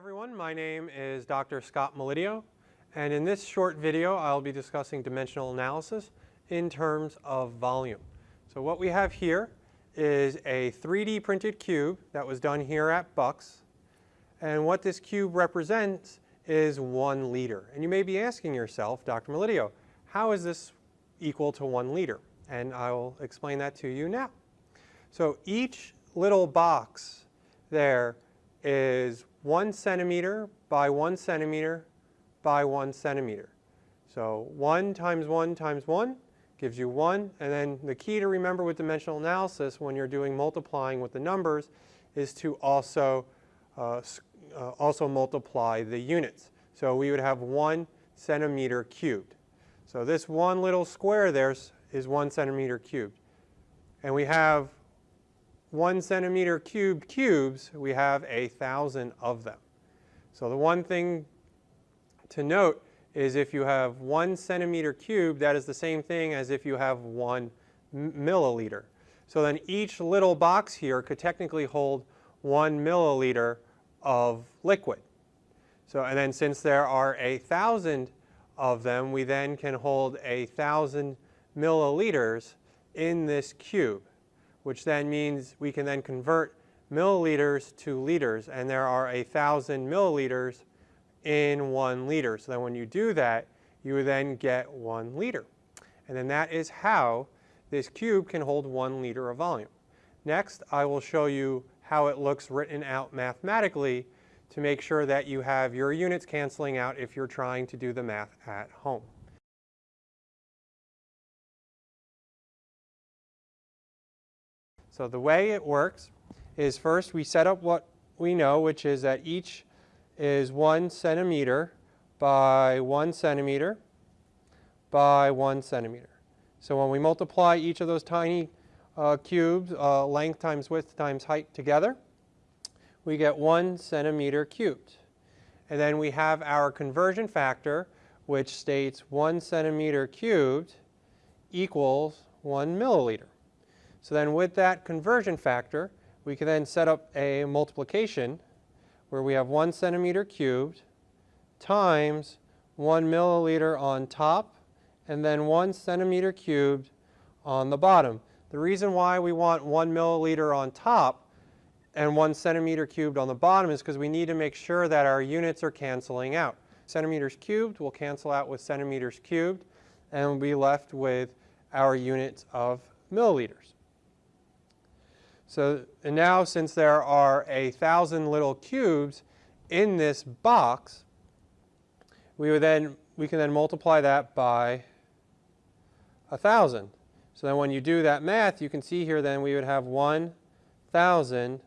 everyone, my name is Dr. Scott Melidio and in this short video I'll be discussing dimensional analysis in terms of volume. So what we have here is a 3D printed cube that was done here at Bucks and what this cube represents is one liter. And you may be asking yourself, Dr. Melidio, how is this equal to one liter? And I will explain that to you now. So each little box there is one centimeter by one centimeter by one centimeter. So one times one times one gives you one. And then the key to remember with dimensional analysis when you're doing multiplying with the numbers is to also, uh, uh, also multiply the units. So we would have one centimeter cubed. So this one little square there is one centimeter cubed. And we have one centimeter cubed cubes, we have a thousand of them. So the one thing to note is if you have one centimeter cubed, that is the same thing as if you have one milliliter. So then each little box here could technically hold one milliliter of liquid. So, and then since there are a thousand of them, we then can hold a thousand milliliters in this cube which then means we can then convert milliliters to liters, and there are a thousand milliliters in one liter. So then when you do that, you then get one liter. And then that is how this cube can hold one liter of volume. Next, I will show you how it looks written out mathematically to make sure that you have your units canceling out if you're trying to do the math at home. So the way it works is first we set up what we know, which is that each is one centimeter by one centimeter by one centimeter. So when we multiply each of those tiny uh, cubes, uh, length times width times height together, we get one centimeter cubed. And then we have our conversion factor, which states one centimeter cubed equals one milliliter. So then with that conversion factor, we can then set up a multiplication where we have 1 centimeter cubed times 1 milliliter on top and then 1 centimeter cubed on the bottom. The reason why we want 1 milliliter on top and 1 centimeter cubed on the bottom is because we need to make sure that our units are canceling out. Centimeters cubed will cancel out with centimeters cubed and we'll be left with our units of milliliters. So and now since there are a thousand little cubes in this box, we would then we can then multiply that by a thousand. So then when you do that math, you can see here then we would have 1,000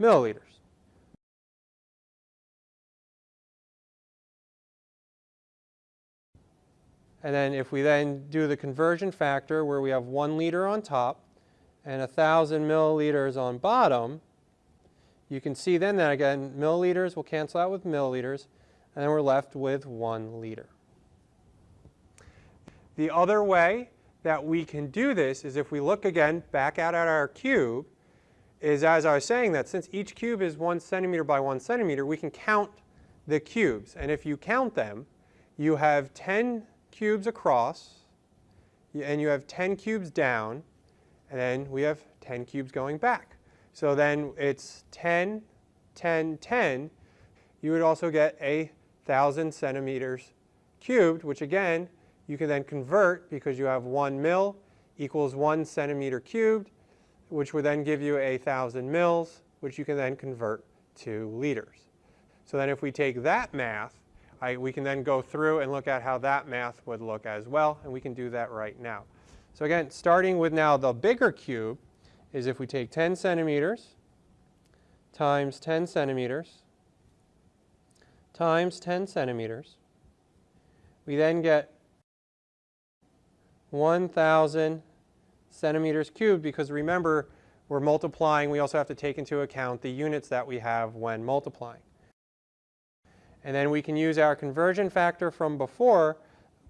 milliliters. And then if we then do the conversion factor where we have 1 liter on top, and 1,000 milliliters on bottom, you can see then that again milliliters will cancel out with milliliters and then we're left with 1 liter. The other way that we can do this is if we look again back out at our cube is as I was saying that since each cube is 1 centimeter by 1 centimeter we can count the cubes and if you count them you have 10 cubes across and you have 10 cubes down and then we have 10 cubes going back. So then it's 10, 10, 10. You would also get a 1,000 centimeters cubed, which again, you can then convert because you have 1 mil equals 1 centimeter cubed, which would then give you a 1,000 mils, which you can then convert to liters. So then if we take that math, I, we can then go through and look at how that math would look as well, and we can do that right now. So again, starting with now the bigger cube is if we take 10 centimeters times 10 centimeters times 10 centimeters, we then get 1,000 centimeters cubed because remember we're multiplying, we also have to take into account the units that we have when multiplying. And then we can use our conversion factor from before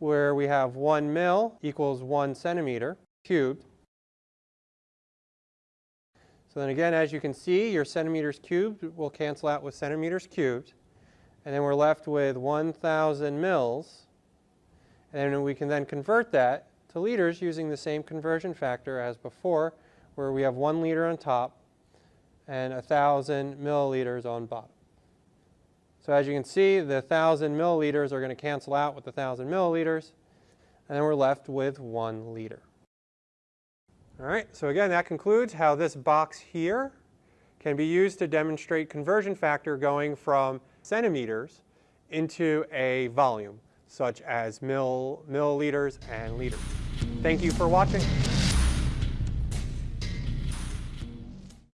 where we have 1 mil equals 1 centimeter cubed. So then again, as you can see, your centimeters cubed will cancel out with centimeters cubed. And then we're left with 1,000 mils. And then we can then convert that to liters using the same conversion factor as before, where we have one liter on top and 1,000 milliliters on bottom. So as you can see, the 1,000 milliliters are going to cancel out with the 1,000 milliliters, and then we're left with one liter. All right, so again, that concludes how this box here can be used to demonstrate conversion factor going from centimeters into a volume, such as mill, milliliters and liters. Thank you for watching.